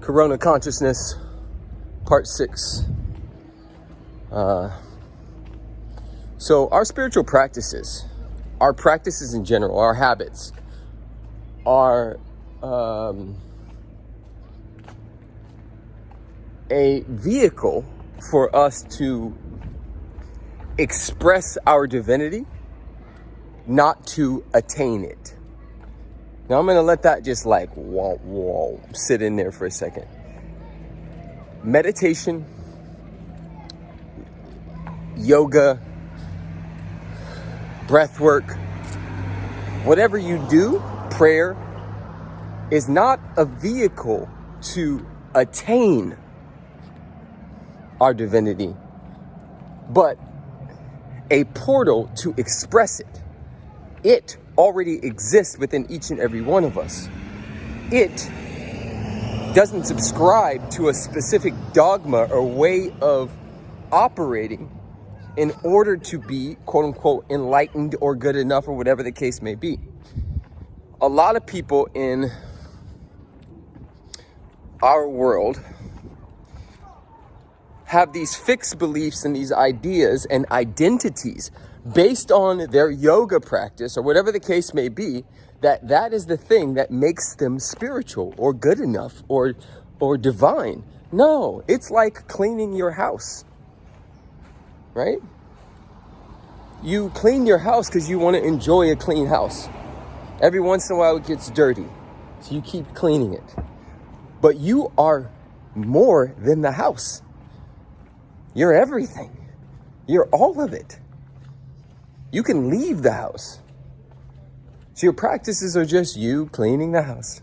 Corona Consciousness, Part 6. Uh, so, our spiritual practices, our practices in general, our habits, are um, a vehicle for us to express our divinity, not to attain it. Now I'm gonna let that just like whoa, whoa, sit in there for a second. Meditation, yoga, breath work, whatever you do, prayer is not a vehicle to attain our divinity, but a portal to express it. It already exists within each and every one of us. It doesn't subscribe to a specific dogma or way of operating in order to be quote unquote enlightened or good enough or whatever the case may be. A lot of people in our world have these fixed beliefs and these ideas and identities based on their yoga practice or whatever the case may be that that is the thing that makes them spiritual or good enough or or divine. No it's like cleaning your house right? You clean your house because you want to enjoy a clean house. Every once in a while it gets dirty so you keep cleaning it. But you are more than the house you're everything. You're all of it. You can leave the house. So your practices are just you cleaning the house.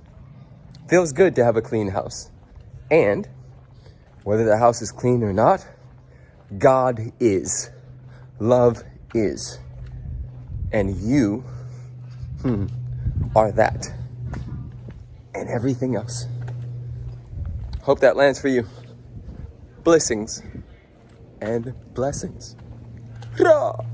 Feels good to have a clean house. And whether the house is clean or not, God is. Love is. And you hmm, are that. And everything else. Hope that lands for you. Blessings and blessings. Hurrah!